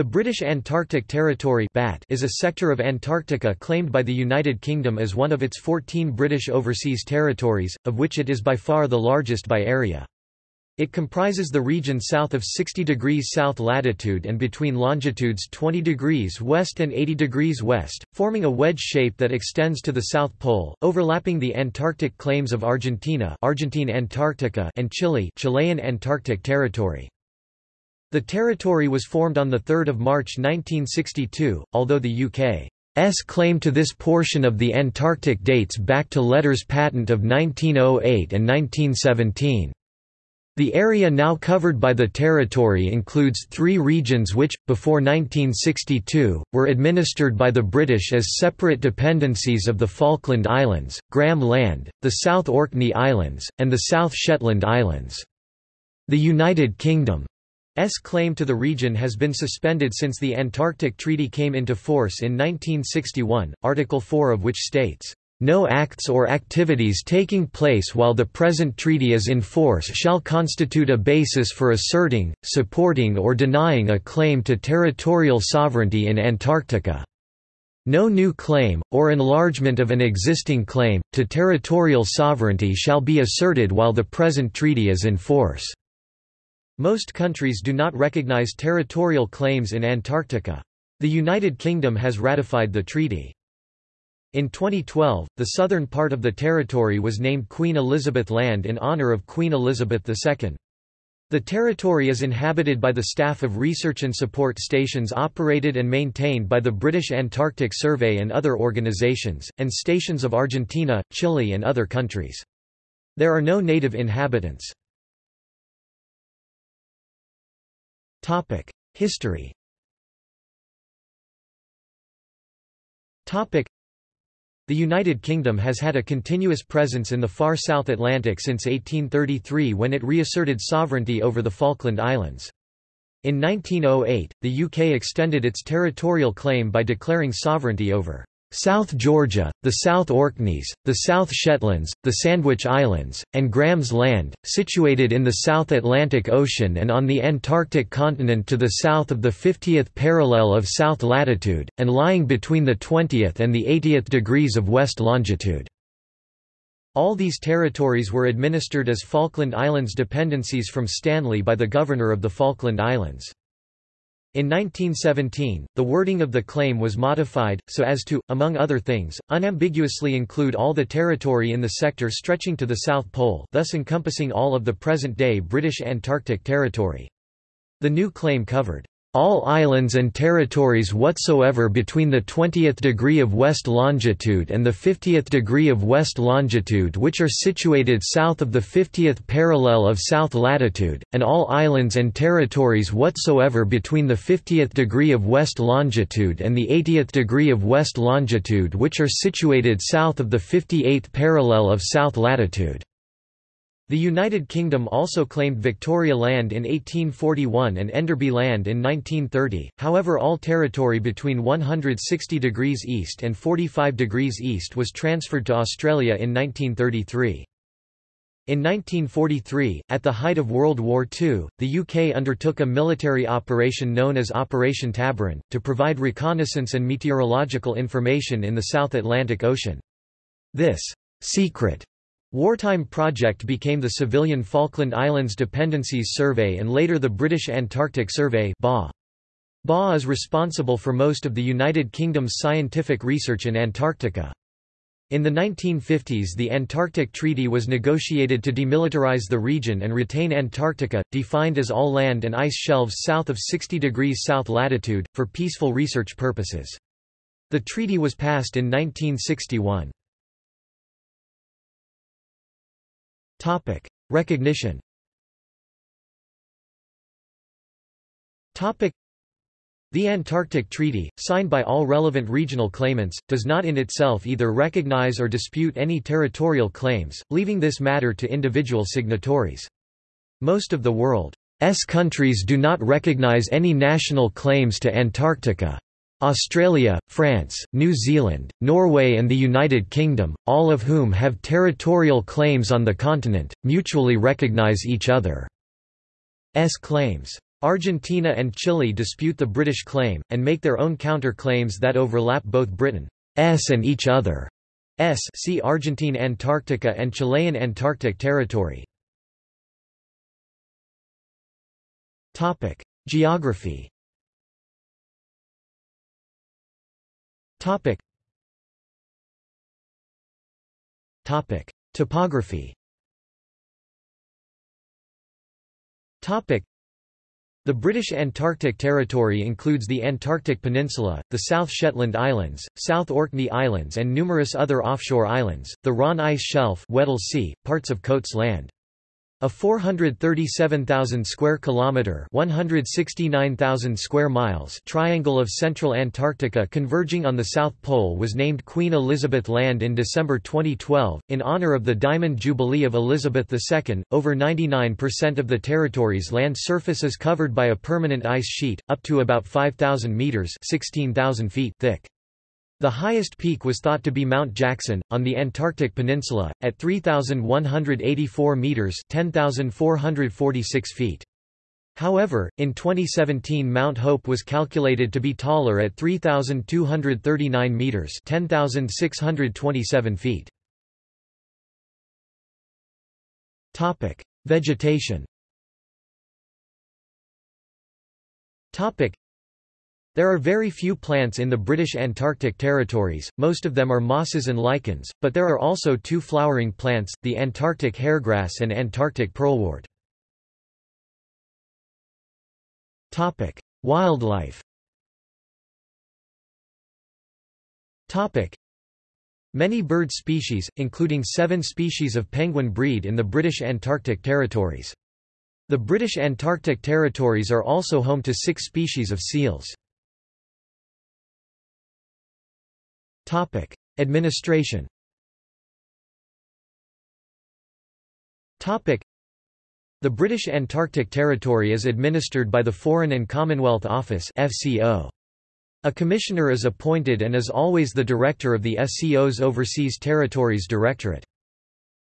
The British Antarctic Territory is a sector of Antarctica claimed by the United Kingdom as one of its 14 British overseas territories, of which it is by far the largest by area. It comprises the region south of 60 degrees south latitude and between longitudes 20 degrees west and 80 degrees west, forming a wedge shape that extends to the South Pole, overlapping the Antarctic claims of Argentina Argentine Antarctica and Chile Chilean Antarctic Territory. The territory was formed on 3 March 1962, although the UK's claim to this portion of the Antarctic dates back to letters patent of 1908 and 1917. The area now covered by the territory includes three regions which, before 1962, were administered by the British as separate dependencies of the Falkland Islands, Graham Land, the South Orkney Islands, and the South Shetland Islands. The United Kingdom S claim to the region has been suspended since the Antarctic Treaty came into force in 1961, Article 4 of which states, "...no acts or activities taking place while the present treaty is in force shall constitute a basis for asserting, supporting or denying a claim to territorial sovereignty in Antarctica." No new claim, or enlargement of an existing claim, to territorial sovereignty shall be asserted while the present treaty is in force. Most countries do not recognize territorial claims in Antarctica. The United Kingdom has ratified the treaty. In 2012, the southern part of the territory was named Queen Elizabeth Land in honour of Queen Elizabeth II. The territory is inhabited by the staff of research and support stations operated and maintained by the British Antarctic Survey and other organisations, and stations of Argentina, Chile and other countries. There are no native inhabitants. History. The United Kingdom has had a continuous presence in the far South Atlantic since 1833 when it reasserted sovereignty over the Falkland Islands. In 1908, the UK extended its territorial claim by declaring sovereignty over South Georgia, the South Orkneys, the South Shetlands, the Sandwich Islands, and Graham's Land, situated in the South Atlantic Ocean and on the Antarctic continent to the south of the 50th parallel of south latitude, and lying between the 20th and the 80th degrees of west longitude. All these territories were administered as Falkland Islands dependencies from Stanley by the Governor of the Falkland Islands. In 1917, the wording of the claim was modified, so as to, among other things, unambiguously include all the territory in the sector stretching to the South Pole thus encompassing all of the present-day British Antarctic Territory. The new claim covered all islands and territories whatsoever between the 20th degree of west longitude and the 50th degree of west longitude which are situated south of the 50th parallel of south latitude, and all islands and territories whatsoever between the 50th degree of west longitude and the 80th degree of west longitude which are situated south of the 58th parallel of south latitude. The United Kingdom also claimed Victoria Land in 1841 and Enderby Land in 1930, however all territory between 160 degrees east and 45 degrees east was transferred to Australia in 1933. In 1943, at the height of World War II, the UK undertook a military operation known as Operation Tabarin, to provide reconnaissance and meteorological information in the South Atlantic Ocean. This secret Wartime project became the civilian Falkland Islands Dependencies Survey and later the British Antarctic Survey BA. BA is responsible for most of the United Kingdom's scientific research in Antarctica. In the 1950s the Antarctic Treaty was negotiated to demilitarize the region and retain Antarctica, defined as all land and ice shelves south of 60 degrees south latitude, for peaceful research purposes. The treaty was passed in 1961. Topic: Recognition. Topic: The Antarctic Treaty, signed by all relevant regional claimants, does not in itself either recognize or dispute any territorial claims, leaving this matter to individual signatories. Most of the world's countries do not recognize any national claims to Antarctica. Australia, France, New Zealand, Norway and the United Kingdom, all of whom have territorial claims on the continent, mutually recognise each other's claims. Argentina and Chile dispute the British claim, and make their own counter-claims that overlap both Britain's and each other's see Argentine Antarctica and Chilean Antarctic Territory. Geography Topography Topic. the British Antarctic Territory includes the Antarctic Peninsula, the South Shetland Islands, South Orkney Islands and numerous other offshore islands, the Ronne Ice Shelf Weddell sea, parts of Coats Land. A 437,000 square kilometer, 169,000 square miles triangle of central Antarctica converging on the South Pole was named Queen Elizabeth Land in December 2012 in honor of the Diamond Jubilee of Elizabeth II. Over 99% of the territory's land surface is covered by a permanent ice sheet up to about 5,000 meters, 16,000 feet thick. The highest peak was thought to be Mount Jackson, on the Antarctic Peninsula, at 3,184 metres 10,446 feet. However, in 2017 Mount Hope was calculated to be taller at 3,239 metres 10,627 feet. Vegetation there are very few plants in the British Antarctic territories, most of them are mosses and lichens, but there are also two flowering plants, the Antarctic hairgrass and Antarctic pearlwort. Wildlife Many bird species, including seven species of penguin breed in the British Antarctic territories. The British Antarctic territories are also home to six species of seals. Topic: Administration. Topic: The British Antarctic Territory is administered by the Foreign and Commonwealth Office (FCO). A commissioner is appointed and is always the director of the FCO's Overseas Territories Directorate.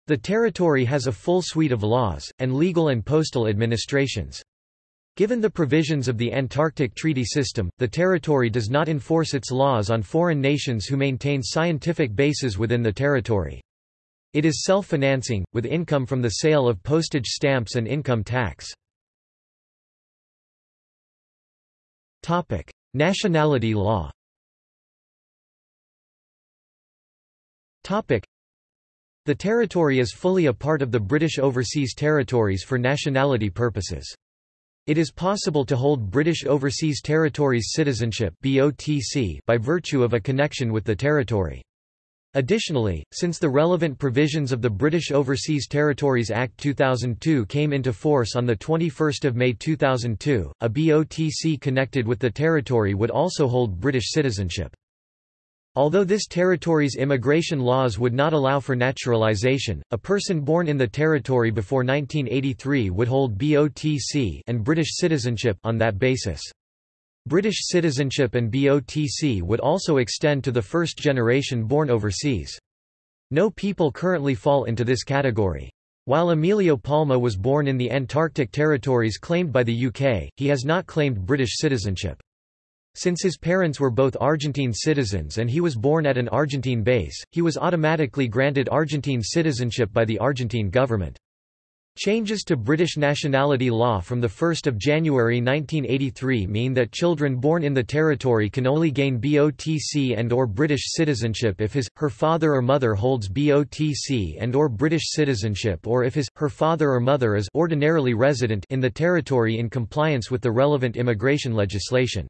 The territory has a full suite of laws, and legal and postal administrations. Given the provisions of the Antarctic Treaty System, the territory does not enforce its laws on foreign nations who maintain scientific bases within the territory. It is self-financing, with income from the sale of postage stamps and income tax. Nationality law The territory is fully a part of the British Overseas Territories for nationality purposes. It is possible to hold British Overseas Territories citizenship by virtue of a connection with the territory. Additionally, since the relevant provisions of the British Overseas Territories Act 2002 came into force on 21 May 2002, a BOTC connected with the territory would also hold British citizenship. Although this territory's immigration laws would not allow for naturalization, a person born in the territory before 1983 would hold BOTC and British citizenship on that basis. British citizenship and BOTC would also extend to the first generation born overseas. No people currently fall into this category. While Emilio Palma was born in the Antarctic territories claimed by the UK, he has not claimed British citizenship. Since his parents were both Argentine citizens and he was born at an Argentine base, he was automatically granted Argentine citizenship by the Argentine government. Changes to British nationality law from 1 January 1983 mean that children born in the territory can only gain BOTC and or British citizenship if his, her father or mother holds BOTC and or British citizenship or if his, her father or mother is ordinarily resident in the territory in compliance with the relevant immigration legislation.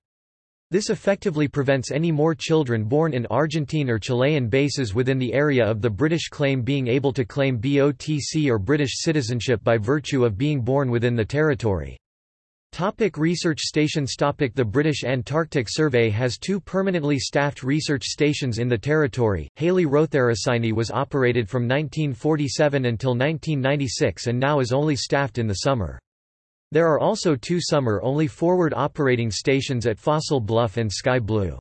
This effectively prevents any more children born in Argentine or Chilean bases within the area of the British claim being able to claim BOTC or British citizenship by virtue of being born within the territory. Topic research stations Topic The British Antarctic Survey has two permanently staffed research stations in the territory. Halley Rotherasini was operated from 1947 until 1996 and now is only staffed in the summer. There are also two summer-only forward operating stations at Fossil Bluff and Sky Blu.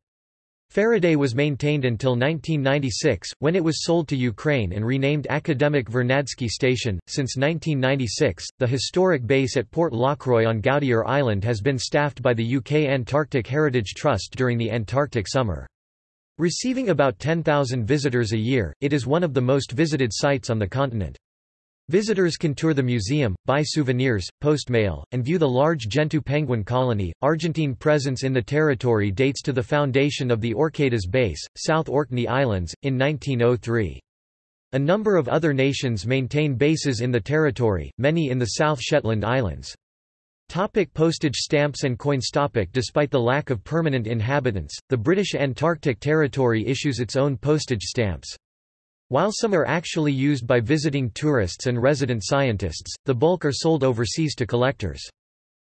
Faraday was maintained until 1996, when it was sold to Ukraine and renamed Akademik Vernadsky Station. Since 1996, the historic base at Port Lockroy on Goudier Island has been staffed by the UK Antarctic Heritage Trust during the Antarctic summer. Receiving about 10,000 visitors a year, it is one of the most visited sites on the continent. Visitors can tour the museum, buy souvenirs, post mail, and view the large Gentoo penguin colony. Argentine presence in the territory dates to the foundation of the Orcadas base, South Orkney Islands, in 1903. A number of other nations maintain bases in the territory, many in the South Shetland Islands. Topic postage stamps and coins topic Despite the lack of permanent inhabitants, the British Antarctic Territory issues its own postage stamps. While some are actually used by visiting tourists and resident scientists, the bulk are sold overseas to collectors.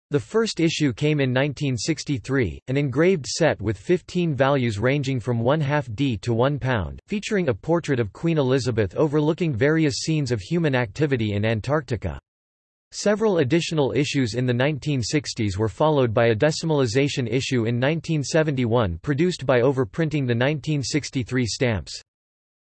The first issue came in 1963, an engraved set with 15 values ranging from 1 half D to 1 pound, featuring a portrait of Queen Elizabeth overlooking various scenes of human activity in Antarctica. Several additional issues in the 1960s were followed by a decimalization issue in 1971 produced by overprinting the 1963 stamps.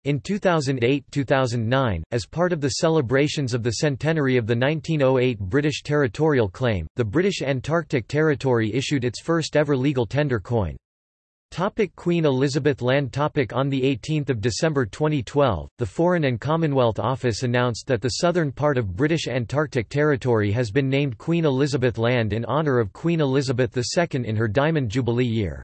In 2008–2009, as part of the celebrations of the centenary of the 1908 British territorial claim, the British Antarctic Territory issued its first ever legal tender coin. Topic Queen Elizabeth Land topic On 18 December 2012, the Foreign and Commonwealth Office announced that the southern part of British Antarctic Territory has been named Queen Elizabeth Land in honour of Queen Elizabeth II in her Diamond Jubilee year.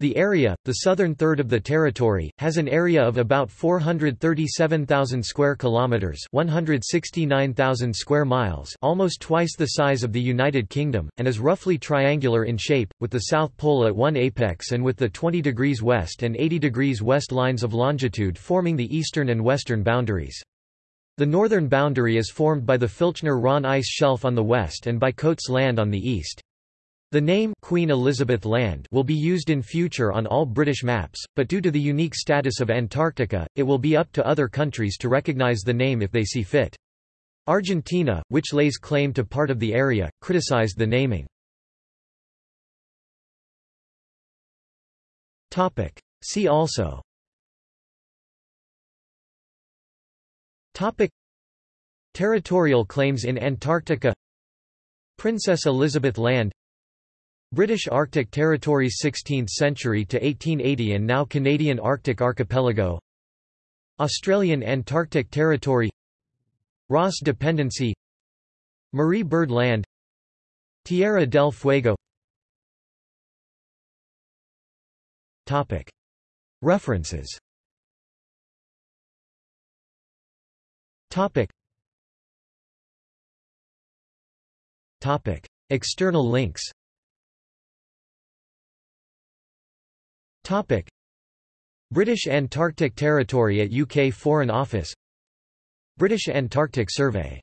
The area, the southern third of the territory, has an area of about 437,000 square kilometers, 169,000 square miles, almost twice the size of the United Kingdom, and is roughly triangular in shape, with the South Pole at one apex and with the 20 degrees west and 80 degrees west lines of longitude forming the eastern and western boundaries. The northern boundary is formed by the Filchner-Ronne ice shelf on the west and by Coats Land on the east. The name Queen Elizabeth Land will be used in future on all British maps, but due to the unique status of Antarctica, it will be up to other countries to recognise the name if they see fit. Argentina, which lays claim to part of the area, criticised the naming. See also. Topic. Territorial claims in Antarctica. Princess Elizabeth Land British Arctic Territories 16th century to 1880 and now Canadian Arctic Archipelago. Australian Antarctic Territory. Ross Dependency. Marie Byrd Land. Tierra del Fuego. Topic. References. Topic. Topic. External links Topic. British Antarctic Territory at UK Foreign Office British Antarctic Survey